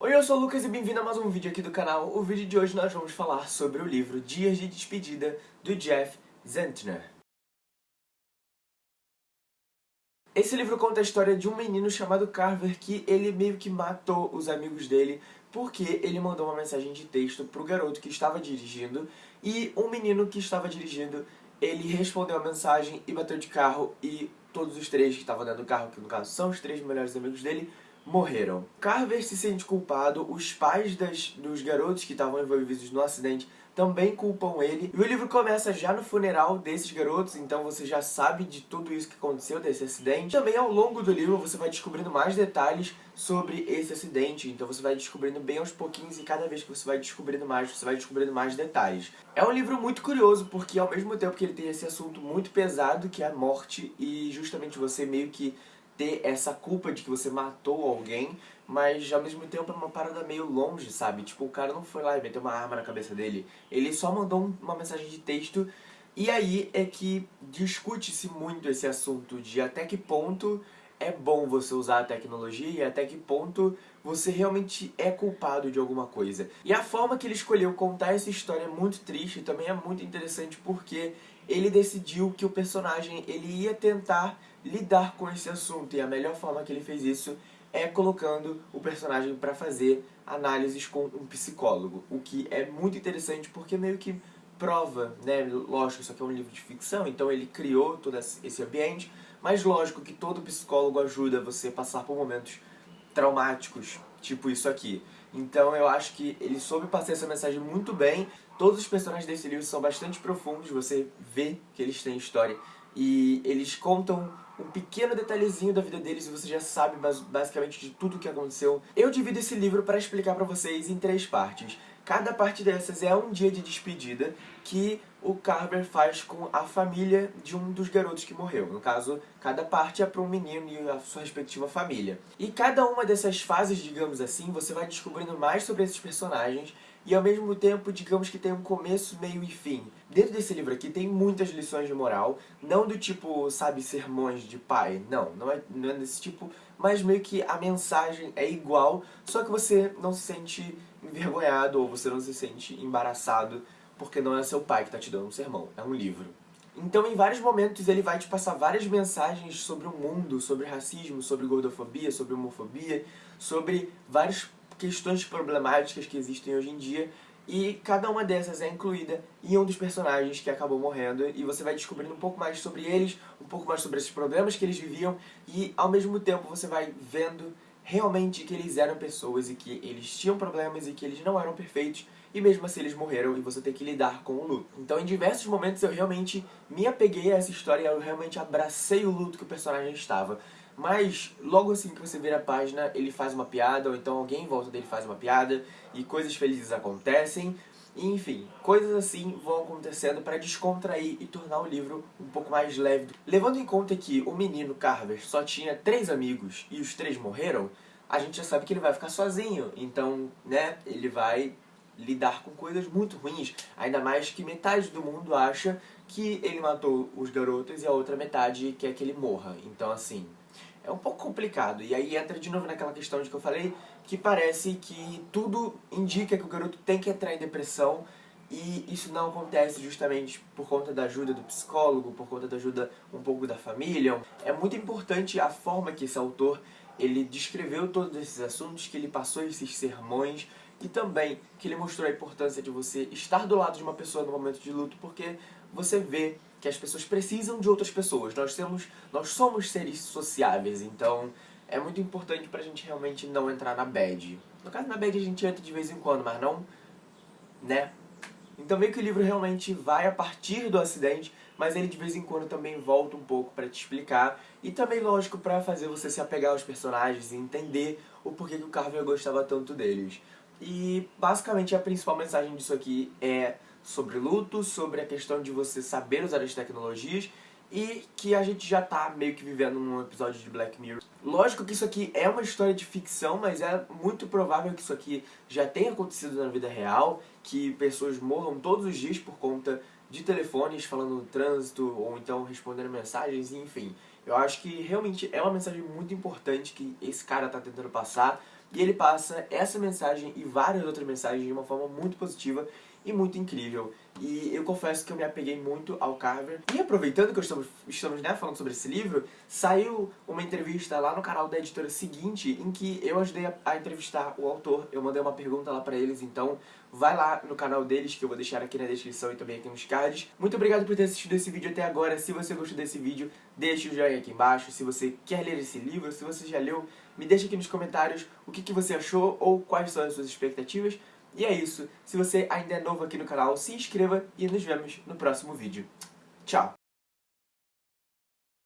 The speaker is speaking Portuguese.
Oi, eu sou o Lucas e bem-vindo a mais um vídeo aqui do canal. O vídeo de hoje nós vamos falar sobre o livro Dias de Despedida, do Jeff Zentner. Esse livro conta a história de um menino chamado Carver que ele meio que matou os amigos dele porque ele mandou uma mensagem de texto pro garoto que estava dirigindo e um menino que estava dirigindo, ele respondeu a mensagem e bateu de carro e todos os três que estavam dentro do carro, que no caso são os três melhores amigos dele, morreram. Carver se sente culpado, os pais das, dos garotos que estavam envolvidos no acidente também culpam ele. E o livro começa já no funeral desses garotos, então você já sabe de tudo isso que aconteceu, desse acidente. Também ao longo do livro você vai descobrindo mais detalhes sobre esse acidente, então você vai descobrindo bem aos pouquinhos e cada vez que você vai descobrindo mais, você vai descobrindo mais detalhes. É um livro muito curioso, porque ao mesmo tempo que ele tem esse assunto muito pesado, que é a morte, e justamente você meio que ter essa culpa de que você matou alguém, mas ao mesmo tempo é uma parada meio longe, sabe? Tipo, o cara não foi lá e meteu uma arma na cabeça dele. Ele só mandou uma mensagem de texto e aí é que discute-se muito esse assunto de até que ponto é bom você usar a tecnologia e até que ponto você realmente é culpado de alguma coisa. E a forma que ele escolheu contar essa história é muito triste e também é muito interessante porque ele decidiu que o personagem ele ia tentar lidar com esse assunto e a melhor forma que ele fez isso é colocando o personagem para fazer análises com um psicólogo, o que é muito interessante porque meio que prova, né, lógico, isso aqui é um livro de ficção, então ele criou todo esse ambiente, mas lógico que todo psicólogo ajuda você a passar por momentos traumáticos, tipo isso aqui. Então eu acho que ele soube passar essa mensagem muito bem. Todos os personagens desse livro são bastante profundos, você vê que eles têm história. E eles contam um pequeno detalhezinho da vida deles e você já sabe basicamente de tudo o que aconteceu. Eu divido esse livro para explicar para vocês em três partes. Cada parte dessas é um dia de despedida que o Carver faz com a família de um dos garotos que morreu. No caso, cada parte é para um menino e a sua respectiva família. E cada uma dessas fases, digamos assim, você vai descobrindo mais sobre esses personagens e ao mesmo tempo, digamos que tem um começo, meio e fim. Dentro desse livro aqui tem muitas lições de moral, não do tipo, sabe, sermões de pai, não, não é, não é desse tipo, mas meio que a mensagem é igual, só que você não se sente envergonhado ou você não se sente embaraçado porque não é seu pai que está te dando um sermão, é um livro. Então, em vários momentos, ele vai te passar várias mensagens sobre o mundo, sobre racismo, sobre gordofobia, sobre homofobia, sobre várias questões problemáticas que existem hoje em dia, e cada uma dessas é incluída em um dos personagens que acabou morrendo, e você vai descobrindo um pouco mais sobre eles, um pouco mais sobre esses problemas que eles viviam, e ao mesmo tempo você vai vendo realmente que eles eram pessoas e que eles tinham problemas e que eles não eram perfeitos, e mesmo assim eles morreram e você tem que lidar com o luto. Então em diversos momentos eu realmente me apeguei a essa história e eu realmente abracei o luto que o personagem estava. Mas logo assim que você vira a página, ele faz uma piada, ou então alguém em volta dele faz uma piada, e coisas felizes acontecem, enfim, coisas assim vão acontecendo para descontrair e tornar o livro um pouco mais leve. Levando em conta que o menino Carver só tinha três amigos e os três morreram, a gente já sabe que ele vai ficar sozinho, então, né, ele vai lidar com coisas muito ruins, ainda mais que metade do mundo acha que ele matou os garotos e a outra metade quer que ele morra. Então, assim, é um pouco complicado. E aí entra de novo naquela questão de que eu falei, que parece que tudo indica que o garoto tem que entrar em depressão e isso não acontece justamente por conta da ajuda do psicólogo, por conta da ajuda um pouco da família. É muito importante a forma que esse autor ele descreveu todos esses assuntos, que ele passou esses sermões e também que ele mostrou a importância de você estar do lado de uma pessoa no momento de luto, porque você vê que as pessoas precisam de outras pessoas. Nós, temos, nós somos seres sociáveis, então é muito importante pra gente realmente não entrar na bad. No caso, na bad a gente entra de vez em quando, mas não, né? Então meio que o livro realmente vai a partir do acidente, mas ele de vez em quando também volta um pouco pra te explicar. E também, lógico, pra fazer você se apegar aos personagens e entender o porquê que o Carver gostava tanto deles. E basicamente a principal mensagem disso aqui é sobre luto, sobre a questão de você saber usar as tecnologias e que a gente já tá meio que vivendo num episódio de Black Mirror. Lógico que isso aqui é uma história de ficção, mas é muito provável que isso aqui já tenha acontecido na vida real, que pessoas morram todos os dias por conta de telefones falando no trânsito, ou então respondendo mensagens, enfim. Eu acho que realmente é uma mensagem muito importante que esse cara tá tentando passar, e ele passa essa mensagem e várias outras mensagens de uma forma muito positiva e muito incrível. E eu confesso que eu me apeguei muito ao Carver. E aproveitando que estamos, estamos né, falando sobre esse livro, saiu uma entrevista lá no canal da editora seguinte, em que eu ajudei a, a entrevistar o autor. Eu mandei uma pergunta lá pra eles, então vai lá no canal deles, que eu vou deixar aqui na descrição e também aqui nos cards. Muito obrigado por ter assistido esse vídeo até agora. Se você gostou desse vídeo, deixe o joinha aqui embaixo. Se você quer ler esse livro, se você já leu, me deixa aqui nos comentários o que, que você achou ou quais são as suas expectativas. E é isso. Se você ainda é novo aqui no canal, se inscreva e nos vemos no próximo vídeo. Tchau!